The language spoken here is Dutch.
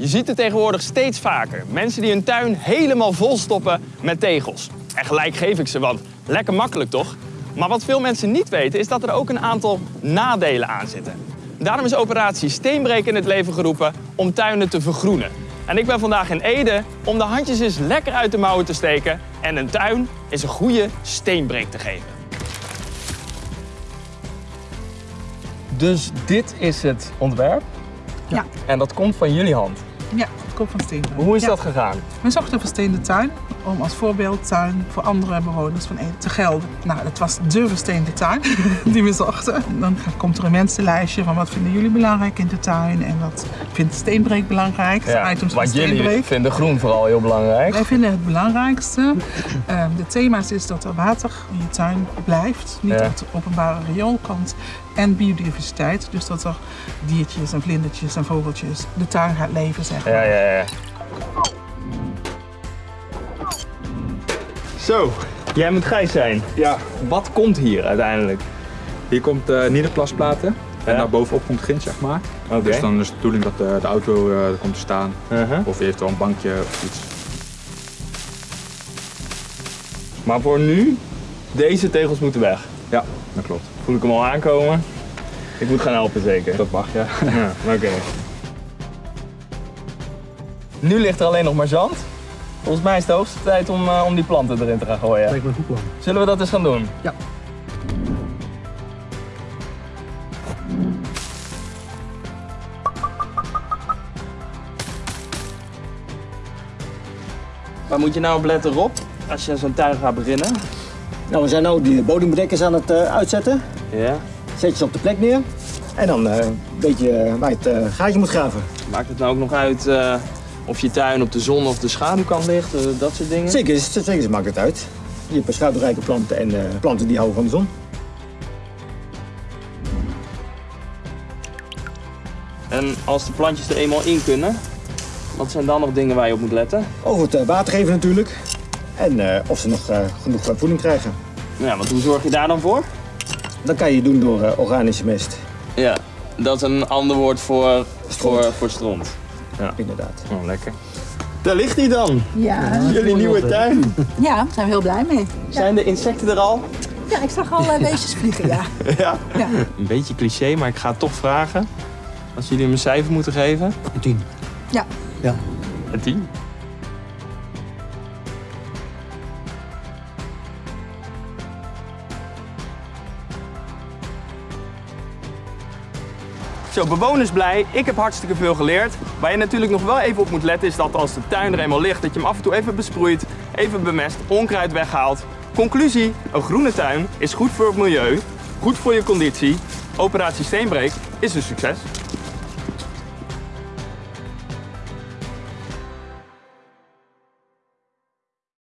Je ziet het tegenwoordig steeds vaker. Mensen die hun tuin helemaal vol stoppen met tegels. En gelijk geef ik ze, want lekker makkelijk toch? Maar wat veel mensen niet weten is dat er ook een aantal nadelen aan zitten. Daarom is operatie Steenbreek in het leven geroepen om tuinen te vergroenen. En ik ben vandaag in Ede om de handjes eens lekker uit de mouwen te steken en een tuin eens een goede steenbreek te geven. Dus dit is het ontwerp Ja, en dat komt van jullie hand. Ja, het van Steenbreek. Hoe is Ja. dat gegaan? We zochten een versteende tuin om als voorbeeldtuin voor andere bewoners van Ede te gelden. Nou, dat was de versteende tuin die we zochten. Dan komt er een mensenlijstje van wat vinden jullie belangrijk in de tuin en wat vindt Steenbreek belangrijk. De items van want jullie vinden groen vooral heel belangrijk. Wij vinden het belangrijkste. eh, de thema's is dat er water in je tuin blijft, niet Ja. op het openbare riool komt. En biodiversiteit, dus dat er diertjes en vlindertjes en vogeltjes de tuin gaat leven, zeg maar. Ja, ja, ja. Zo, jij moet Gijs zijn. Ja, Wat komt hier uiteindelijk? hier komt uh, nederplasplaten. En Ja. daarbovenop komt grind, zeg maar. Oké. Dus dan is de bedoeling dat de, de auto eh, komt te staan. Uh-huh. Of eventueel een bankje of iets. Maar voor nu, deze tegels moeten weg. Ja, dat klopt. Voel ik hem al aankomen? Ik moet gaan helpen zeker. Dat mag, ja. Ja, oké. Nu ligt er alleen nog maar zand. Volgens mij is het de hoogste tijd om, eh, om die planten erin te gaan gooien. Lijkt me een goed plan. Zullen we dat eens gaan doen? Ja. Waar moet je nou op letten, Rob? Als je zo'n tuin gaat beginnen? Nou, we zijn nu die bodembedekkers aan het eh, uitzetten. Ja. Zet je ze op de plek neer. En dan eh weet je eh, waar je het eh, gaatje moet graven. Maakt het nou ook nog uit eh, of je tuin op de zon of de schaduwkant ligt? eh, dat soort dingen? Zeker, zeker ze maakt het uit. Je hebt schaduwrijke planten en eh, planten die houden van de zon. En als de plantjes er eenmaal in kunnen, wat zijn dan nog dingen waar je op moet letten? Over het eh, water geven natuurlijk. En of ze nog genoeg voeding krijgen. Ja, want hoe zorg je daar dan voor? Dat kan je doen door organische mest, Ja, dat is een ander woord voor, voor, voor stront. Inderdaad. Oh, lekker. Daar ligt hij dan, Ja, jullie nieuwe tuin. ja, daar zijn we heel blij mee. Zijn de insecten er al? Ja, ik zag al uh, beestjes vliegen, ja. Ja. ja. Een beetje cliché, maar ik ga het toch vragen. Als jullie hem een cijfer moeten geven. Een tien. Ja. Ja. Een 10. Zo, bewoners blij. Ik heb hartstikke veel geleerd. Waar je natuurlijk nog wel even op moet letten is dat als de tuin er eenmaal ligt, dat je hem af en toe even besproeit, even bemest, onkruid weghaalt. Conclusie, een groene tuin is goed voor het milieu, goed voor je conditie. Operatie Steenbreek is een succes.